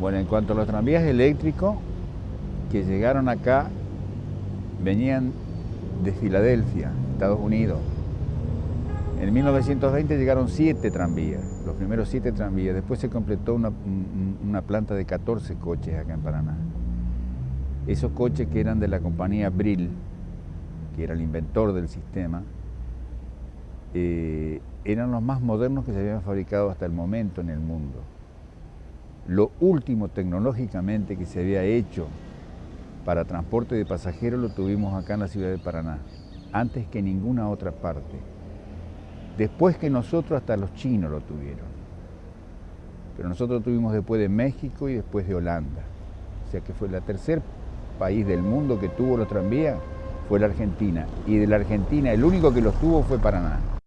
Bueno, en cuanto a los tranvías eléctricos que llegaron acá, venían de Filadelfia, Estados Unidos. En 1920 llegaron siete tranvías, los primeros siete tranvías. Después se completó una, planta de 14 coches acá en Paraná. Esos coches que eran de la compañía Brill, que era el inventor del sistema, eh, eran los más modernos que se habían fabricado hasta el momento en el mundo. Lo último tecnológicamente que se había hecho para transporte de pasajeros lo tuvimos acá en la ciudad de Paraná, antes que ninguna otra parte. Después que nosotros hasta los chinos lo tuvieron. Pero nosotros tuvimos después de México y después de Holanda. O sea que fue el tercer país del mundo que tuvo los tranvías fue la Argentina. Y de la Argentina el único que los tuvo fue Paraná.